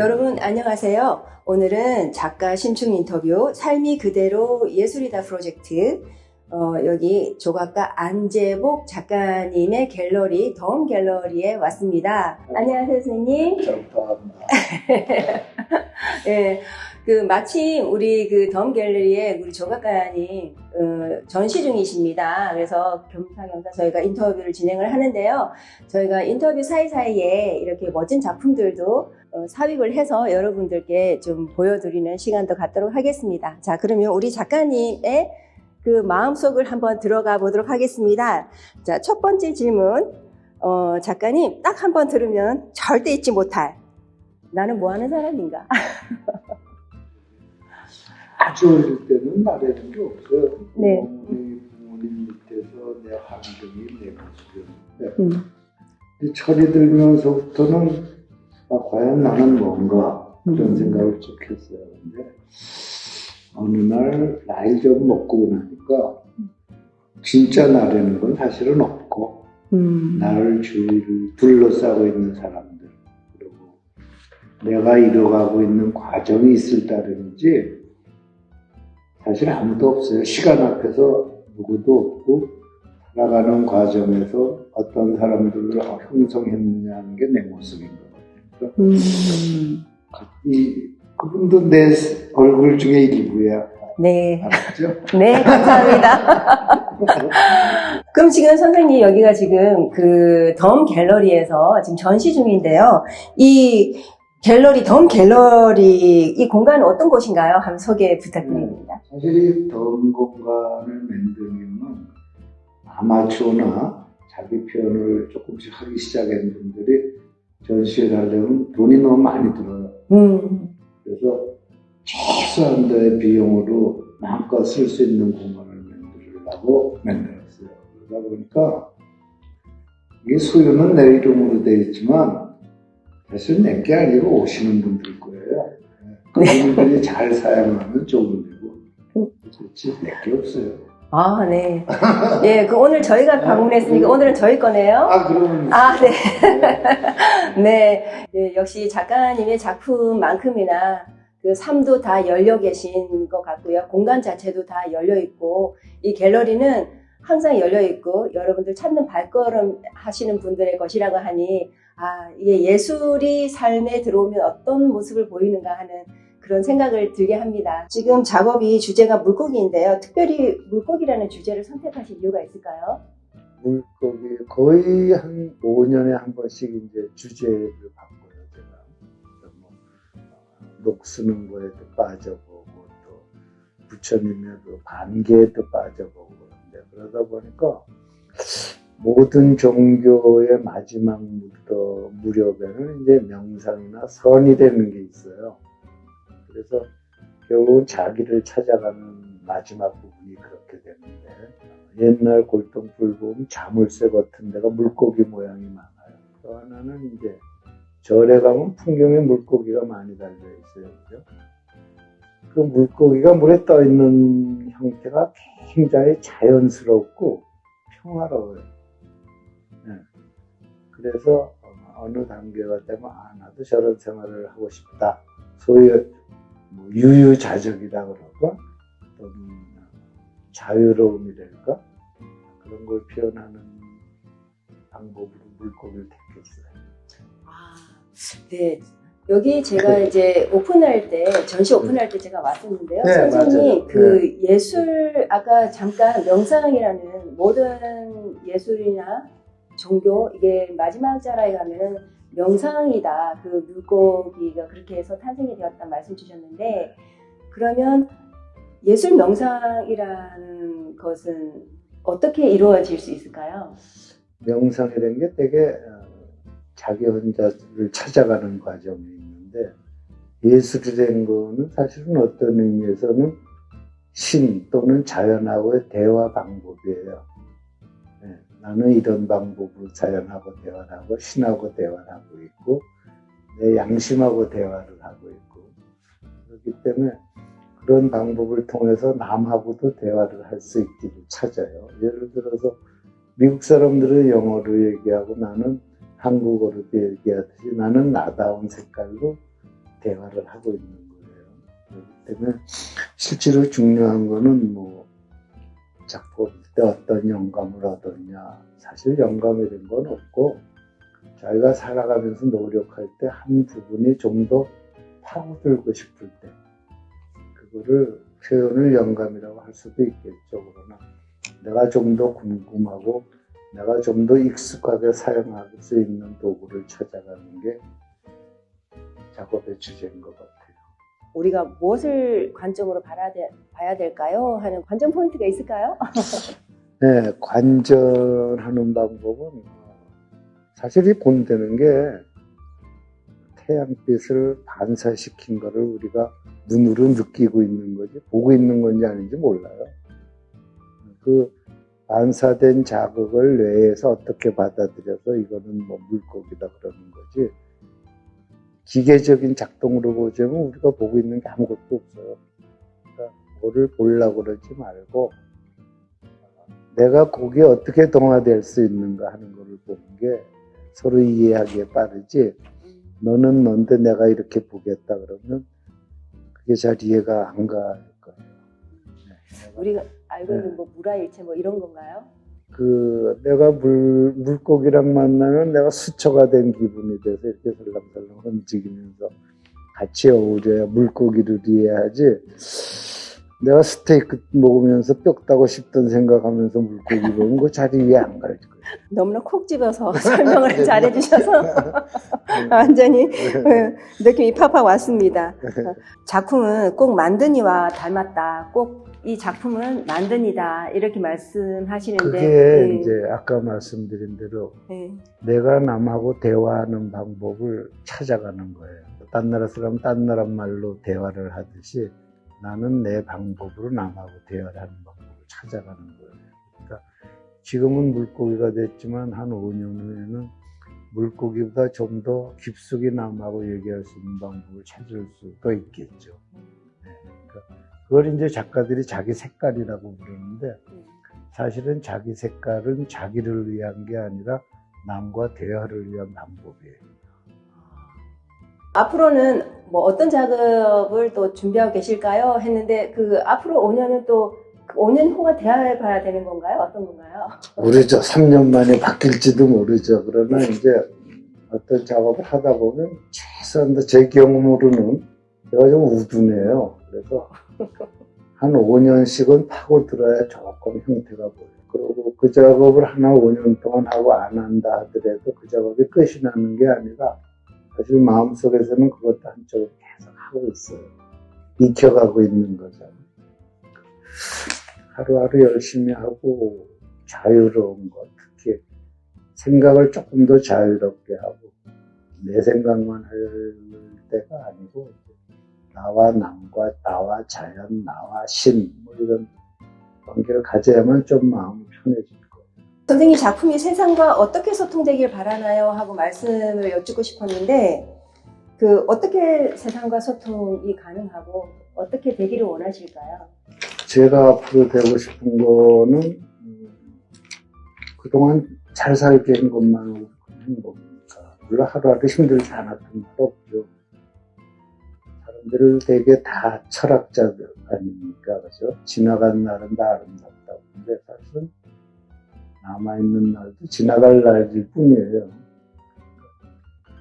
네, 여러분 안녕하세요. 오늘은 작가 심층 인터뷰 삶이 그대로 예술이다 프로젝트 어, 여기 조각가 안재복 작가님의 갤러리 덤 갤러리에 왔습니다. 안녕하세요, 선생님. 잘 부탁합니다. 네, 그 마침 우리 그 덤 갤러리에 우리 조각가님 어, 전시 중이십니다. 그래서 겸사겸사 저희가 인터뷰를 진행을 하는데요. 저희가 인터뷰 사이사이에 이렇게 멋진 작품들도 어, 삽입을 해서 여러분들께 좀 보여드리는 시간도 갖도록 하겠습니다. 자, 그러면 우리 작가님의 그 마음속을 한번 들어가 보도록 하겠습니다. 자, 첫 번째 질문. 어, 작가님, 딱 한 번 들으면 절대 잊지 못할. 나는 뭐 하는 사람인가? 아주 어릴 때는 말하는 게 없어요. 네. 부모님, 부모님 밑에서 내 환경이 내 모습이었는데, 음, 이 철이 들면서부터는 아, 과연 나는 뭔가 그런 음. 생각을 쭉 했어요. 근데 어느 날 나이 좀 먹고 나니까 진짜 나라는 건 사실은 없고 음, 나를 주위를 둘러싸고 있는 사람들 그리고 내가 이뤄가고 있는 과정이 있을 따름이지 사실 아무도 없어요. 시간 앞에서 누구도 없고 살아가는 과정에서 어떤 사람들을 형성했느냐 하는 게 내 모습인 것같 음. 이 그분도 내 얼굴 중에 일부야. 네. 알았죠? 네, 감사합니다. 그럼 지금 선생님 여기가 지금 그 덤 갤러리에서 지금 전시 중인데요. 이 갤러리, 덤 갤러리, 이 공간은 어떤 곳인가요? 한번 소개 부탁드립니다. 사실 이 더운 공간을 만들면 아마추어나 자기 표현을 조금씩 하기 시작한 분들이 전시를 하려면 돈이 너무 많이 들어요. 음, 그래서 최소한 도의 비용으로 마음껏 쓸 수 있는 공간을 만들려고 만들었어요. 그러다 보니까 이게 소유는 내 이름으로 되어 있지만 사실 내게 아니고 오시는 분들 거예요. 그분들이 잘 사용하면 좋은 데고 그렇지 내게 없어요. 아, 네. 예, 그 오늘 저희가 방문했으니까 오늘은 저희 거네요. 아 그러면 아, 네. 네. 네, 역시 작가님의 작품만큼이나 그 삶도 다 열려 계신 것 같고요. 공간 자체도 다 열려 있고, 이 갤러리는 항상 열려 있고, 여러분들 찾는 발걸음 하시는 분들의 것이라고 하니, 아, 이게 예술이 삶에 들어오면 어떤 모습을 보이는가 하는 그런 생각을 들게 합니다. 지금 작업이 주제가 물고기인데요. 특별히 물고기라는 주제를 선택하신 이유가 있을까요? 물고기 거의 한 5년에 한 번씩 이제 주제를 바꿔요 제가 뭐 어, 녹 쓰는 거에도 빠져보고 또 부처님의 그 반개에도 빠져보고 그런데 그러다 보니까 모든 종교의 마지막 무더 무렵에는 이제 명상이나 선이 되는 게 있어요. 그래서 결국은 자기를 찾아가는 마지막 부분이 그렇게 되는데 옛날 보면 자물쇠 같은 데가 물고기 모양이 많아요. 또 하나는 이제 절에 가면 풍경에 물고기가 많이 달려 있어요. 그죠? 그 물고기가 물에 떠 있는 형태가 굉장히 자연스럽고 평화로워요. 네. 그래서 어느 단계가 되면 아 나도 저런 생활을 하고 싶다. 소위 뭐 유유자적이다 그러고 또는 자유로움이랄까 그런 걸 표현하는 방법으로 물고기를 택했어요. 아, 네. 여기 제가 이제 오픈할 때, 전시 오픈할 때 제가 왔었는데요. 네, 선생님. 그 예술, 아까 잠깐 명상이라는 모든 예술이나 종교, 이게 마지막 자라에 가면은 명상이다. 그 물고기가 그렇게 해서 탄생이 되었다 말씀 주셨는데, 그러면 예술 명상이라는 것은 어떻게 이루어질 수 있을까요? 명상이라는 게 되게 어, 자기 혼자를 찾아가는 과정이 있는데 예술이라는 거는 사실은 어떤 의미에서는 신 또는 자연하고의 대화 방법이에요. 네, 나는 이런 방법으로 자연하고 대화를 하고 신하고 대화를 하고 있고 내 양심하고 대화를 하고 있고 그렇기 때문에 그런 방법을 통해서 남하고도 대화를 할 수 있기를 찾아요. 예를 들어서 미국 사람들은 영어로 얘기하고 나는 한국어로 얘기하듯이 나는 나다운 색깔로 대화를 하고 있는 거예요. 그렇기 때문에 실제로 중요한 거는 뭐 작품 때 어떤 영감을 얻었냐 사실 영감이란 건 없고 자기가 살아가면서 노력할 때 한 부분이 좀 더 파고들고 싶을 때 그거를 표현을 영감이라고 할 수도 있겠죠. 그러나 내가 좀 더 궁금하고 내가 좀 더 익숙하게 사용할 수 있는 도구를 찾아가는 게 작업의 주제인 것 같아요. 우리가 무엇을 관점으로 봐야, 될까요? 하는 관점 포인트가 있을까요? 네, 관전하는 방법은 사실 이 본다는 게 태양빛을 반사시킨 거를 우리가 눈으로 느끼고 있는 거지 보고 있는 건지 아닌지 몰라요. 그 반사된 자극을 뇌에서 어떻게 받아들여서 이거는 뭐 물고기다 그러는 거지 기계적인 작동으로 보자면 우리가 보고 있는 게 아무것도 없어요. 그러니까 뭐를 보려고 그러지 말고 내가 거기에 어떻게 동화될 수 있는가 하는 거를 보는 게 서로 이해하기에 빠르지 너는 넌데 내가 이렇게 보겠다 그러면 그게 잘 이해가 안 갈 거예요. 네, 우리가 알고 있는 네. 뭐 무라일체 뭐 이런 건가요? 그 내가 물 물고기랑 만나면 내가 수초가 된 기분이 돼서 이렇게 설렁설렁 움직이면서 같이 어우려야 물고기를 이해하지. 내가 스테이크 먹으면서 뼈 따고 싶던 생각하면서 물고기 보면 그거 잘 이해 안갈 거예요. 너무나 콕 집어서 설명을 네. 잘해주셔서 완전히 네, 느낌이 팍팍 왔습니다. 작품은 꼭 만드니와 닮았다. 꼭 이 작품은 만드니다. 이렇게 말씀하시는데 그게 네, 이제 아까 말씀드린 대로 네. 내가 남하고 대화하는 방법을 찾아가는 거예요. 딴 나라 사람 딴 나라 말로 대화를 하듯이 나는 내 방법으로 남하고 대화를 하는 방법을 찾아가는 거예요. 그러니까 지금은 물고기가 됐지만 한 5년 후에는 물고기보다 좀 더 깊숙이 남하고 얘기할 수 있는 방법을 찾을 수도 있겠죠. 네, 그러니까 그걸 이제 작가들이 자기 색깔이라고 부르는데 사실은 자기 색깔은 자기를 위한 게 아니라 남과 대화를 위한 방법이에요. 앞으로는 뭐 어떤 작업을 또 준비하고 계실까요? 했는데 그 앞으로 5년은 또그 5년 후가 되어야 봐야 되는 건가요? 어떤 건가요? 모르죠. 3년 만에 바뀔지도 모르죠. 그러나 이제 어떤 작업을 하다 보면 최소한 제 경험으로는 제가 좀 우둔해요. 그래서 한 5년씩은 파고들어야 조금 형태가 보여요. 그리고 그 작업을 하나 5년 동안 하고 안 한다 하더라도 그 작업이 끝이 나는 게 아니라 사실 마음속에서는 그것도 한쪽으로 계속 하고 있어요. 익혀가고 있는 거죠. 하루하루 열심히 하고 자유로운 것, 특히 생각을 조금 더 자유롭게 하고 내 생각만 할 때가 아니고 나와 남과 나와 자연, 나와 신, 뭐 이런 관계를 가져야만 좀 마음이 거예요. 선생님 작품이 세상과 어떻게 소통되길 바라나요? 하고 말씀을 여쭙고 싶었는데 그 어떻게 세상과 소통이 가능하고 어떻게 되기를 원하실까요? 제가 앞으로 되고 싶은 거는 음, 그동안 잘 살게 한 것만으로 큰 행복이니까 물론 하루하루 힘들지 않았던 날 없죠. 사람들을 되게 다 철학자들 아닙니까? 그죠? 지나간 날은 다 아름답다고. 근데 사실은 남아있는 날도 지나갈 날일 뿐이에요.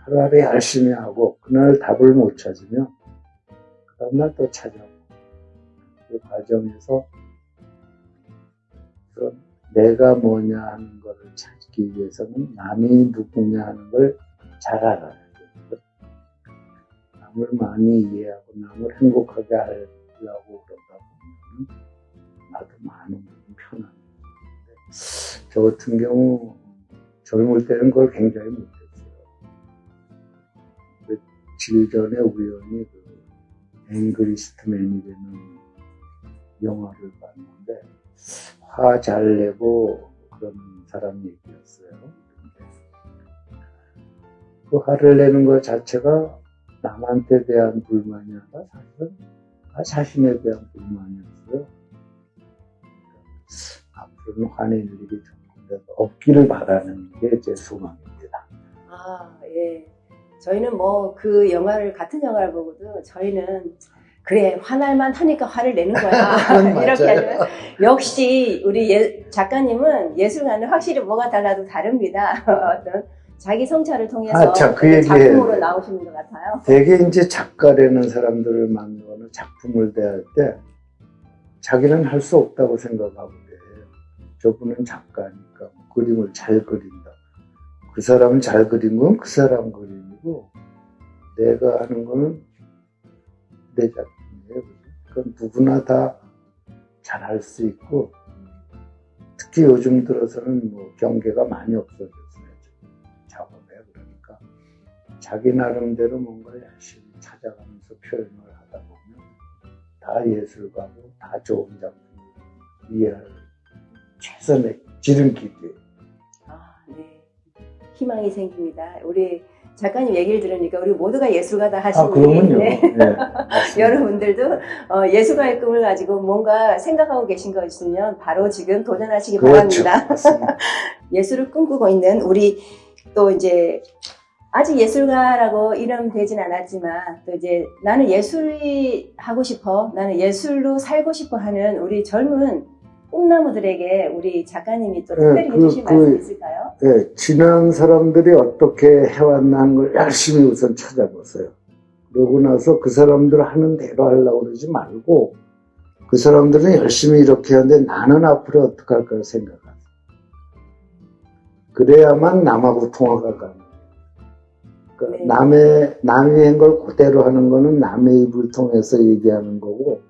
하루하루 열심히 하고 그날 답을 못 찾으면 그 다음날 또 찾아오고 그 과정에서 그런 내가 뭐냐 하는 것을 찾기 위해서는 남이 누구냐 하는 걸 잘 알아야 돼요. 남을 많이 이해하고 남을 행복하게 하려고 그러다 보면 나도 많은 편안해지는데 저 같은 경우 젊을 때는 그걸 굉장히 못했어요. 며칠 전에 우연히 그 앵그리스트맨이라는 영화를 봤는데 화 잘 내고 그런 사람 얘기였어요. 그 화를 내는 것 자체가 남한테 대한 불만이 아니라 사실은 나 자신에 대한 불만이었어요. 그러니까 앞으로는 화낼 일이 조 없기를 바라는 게 제 소망입니다. 아, 예. 저희는 뭐 그 영화를 같은 영화를 보고도 저희는 그래 화날만 하니까 화를 내는 거야 이렇게. 하면 역시 우리 예- 작가님은 예술가는 확실히 뭐가 달라도 다릅니다. 어떤 자기 성찰을 통해서 아, 자, 그. 작품으로 나오시는 것 같아요. 되게 이제 작가라는 사람들을 만나거나 작품을 대할 때 자기는 할 수 없다고 생각하고 그래요. 저분은 작가니까 뭐 그림을 잘 그린다. 그 사람은 잘 그린 건 그 사람 그림이고 내가 하는 거는 내 작품이에요. 그건 누구나 다 잘할 수 있고 특히 요즘 들어서는 뭐 경계가 많이 없어졌어요. 작업에 그러니까 자기 나름대로 뭔가를 열심히 찾아가면서 표현을 하다 보면 다 예술가고 다 좋은 작품 이해할 최선의 지름길이에요. 희망이 생깁니다. 우리 작가님 얘기를 들으니까 우리 모두가 예술가다 하시니 아. 네. 네. 여러분들도 어, 예술가의 꿈을 가지고 뭔가 생각하고 계신 거 있으면 바로 지금 도전하시기 그렇죠. 바랍니다. 예술을 꿈꾸고 있는 우리 또 이제 아직 예술가라고 이름 되진 않았지만 또 이제 나는 예술이 하고 싶어 나는 예술로 살고 싶어 하는 우리 젊은 꿈나무들에게 우리 작가님이 또 네, 특별히 그- 해주실 그- 말씀 있을까요? 네, 지난 사람들이 어떻게 해왔나 하는 걸 열심히 우선 찾아보세요. 그러고 나서 그 사람들 하는 대로 하려고 그러지 말고 그 사람들은 열심히 이렇게 하는데 나는 앞으로 어떻게 할까 생각하세요. 그래야만 남하고 통화가 가능해요. 그러니까 네. 남의, 남이 한 걸 그대로 하는 거는 남의 입을 통해서 얘기하는 거고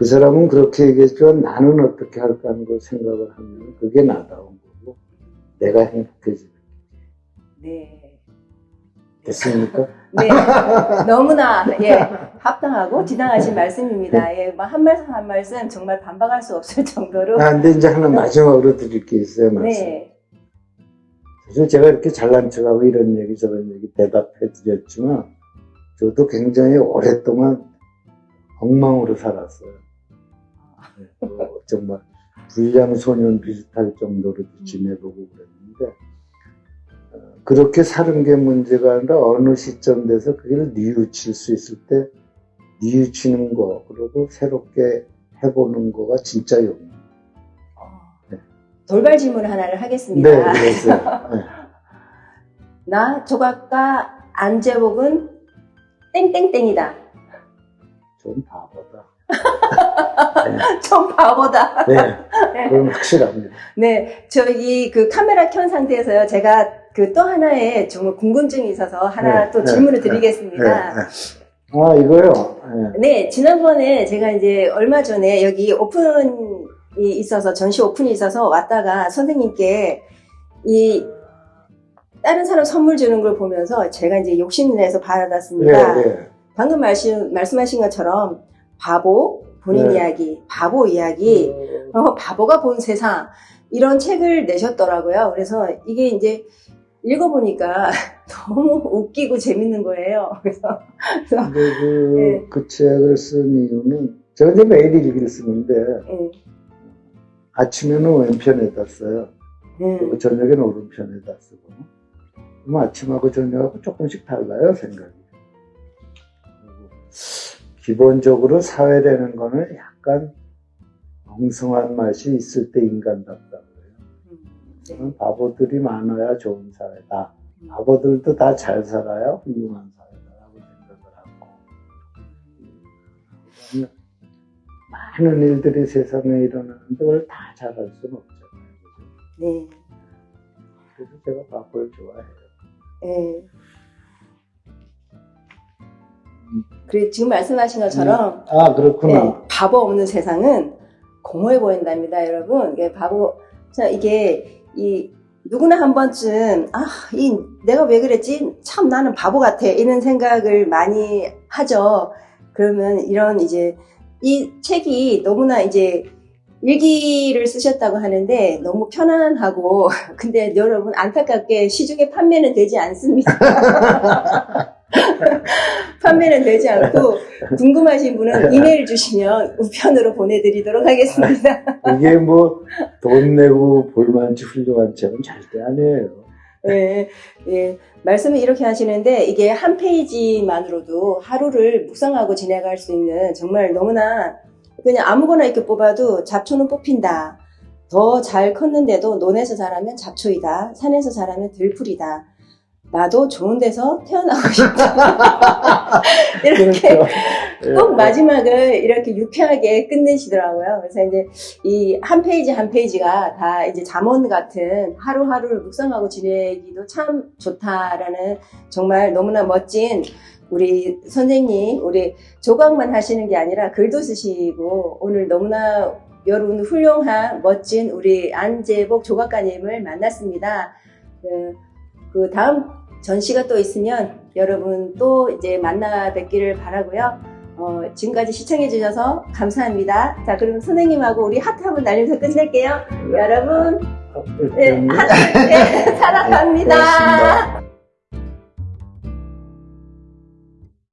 그 사람은 그렇게 얘기했지만 나는 어떻게 할까 하는 걸 생각을 하면 그게 나다운 거고 내가 행복해지는 네. 됐습니까? 네. 너무나, 예, 합당하고 지당하신 말씀입니다. 예, 뭐한 말씀 한 말씀 정말 반박할 수 없을 정도로. 아, 근데 이제 하나 마지막으로 드릴 게 있어요, 말씀. 네. 사실 제가 이렇게 잘난 척하고 이런 얘기 저런 얘기 대답해 드렸지만 저도 굉장히 오랫동안 엉망으로 살았어요. 네, 뭐 정말 불량 소년 비슷할 정도로 지내보고 그랬는데 어, 그렇게 사는 게 문제가 아니라 어느 시점 돼서 그걸 뉘우칠 수 있을 때 뉘우치는 거 그리고 새롭게 해보는 거가 진짜 용기. 네. 돌발 질문 하나를 하겠습니다. 네, 그랬어요. 네. 나 조각가 안재복은 땡땡땡이다. 좀 바보다. 좀 바보다. 네, 그건 확실합니다. 네, 저기 그 카메라 켠 상태에서요. 제가 그 또 하나의 정말 궁금증이 있어서 하나 네, 또 네, 질문을 네, 드리겠습니다. 네, 네. 아, 이거요. 네. 네, 지난번에 제가 이제 얼마 전에 여기 오픈이 있어서, 전시 오픈이 있어서 왔다가 선생님께 이 다른 사람 선물 주는 걸 보면서 제가 이제 욕심내서 받아놨습니다. 네, 네. 방금 말씀, 말씀하신 것처럼 바보, 본인 네. 이야기, 바보 이야기, 어, 바보가 본 세상, 이런 책을 내셨더라고요. 그래서 이게 이제 읽어보니까 너무 웃기고 재밌는 거예요. 그래서, 근데 그, 네. 그 책을 쓴 이유는, 제가 이제 매일 일기를 쓰는데, 예, 아침에는 왼편에다 써요. 음, 그리고 저녁에는 오른편에다 쓰고. 그럼 아침하고 저녁하고 조금씩 달라요, 생각이. 기본적으로 사회라는 거는 약간 엉성한 맛이 있을 때 인간답다 그래요. 음, 네. 저는 바보들이 많아야 좋은 사회다. 바보들도 다 잘 살아야 훌륭한 사회다라고 생각을 하고. 많은 일들이 세상에 일어나는데 그걸 다 잘할 수는 없잖아요. 네. 그래서 제가 바보를 좋아해요. 예. 그리고 지금 말씀하신 것처럼 아, 그렇구나. 네, 바보 없는 세상은 공허해 보인답니다, 여러분. 이게 바보, 자, 이게, 이, 누구나 한 번쯤, 아, 이, 내가 왜 그랬지? 참 나는 바보 같아. 이런 생각을 많이 하죠. 그러면 이런 이제, 이 책이 너무나 이제, 일기를 쓰셨다고 하는데 너무 편안하고, 근데 여러분 안타깝게 시중에 판매는 되지 않습니다. 판매는 되지 않고, 궁금하신 분은 이메일 주시면 우편으로 보내드리도록 하겠습니다. 이게 뭐 돈 내고 볼만치 훌륭한 책은 절대 아니에요. 예, 예. 말씀을 이렇게 하시는데 이게 한 페이지만으로도 하루를 묵상하고 지나갈 수 있는 정말 너무나 그냥 아무거나 이렇게 뽑아도 잡초는 뽑힌다. 더 잘 컸는데도 논에서 자라면 잡초이다. 산에서 자라면 들풀이다. 나도 좋은 데서 태어나고 싶다. 이렇게 그렇죠. 예, 꼭 마지막을 이렇게 유쾌하게 끝내시더라고요. 그래서 이제 이 한 페이지 한 페이지가 다 이제 잠언 같은 하루하루를 묵상하고 지내기도 참 좋다라는 정말 너무나 멋진 우리 선생님, 우리 조각만 하시는 게 아니라 글도 쓰시고 오늘 너무나 여러분 훌륭한 멋진 우리 안재복 조각가님을 만났습니다. 그, 그 다음 전시가 또 있으면 여러분 또 이제 만나 뵙기를 바라고요. 어, 지금까지 시청해 주셔서 감사합니다. 자, 그럼 선생님하고 우리 하트 한번 날리면서 끝낼게요. 여러분, 네, 음, 하트, 네, 사랑합니다.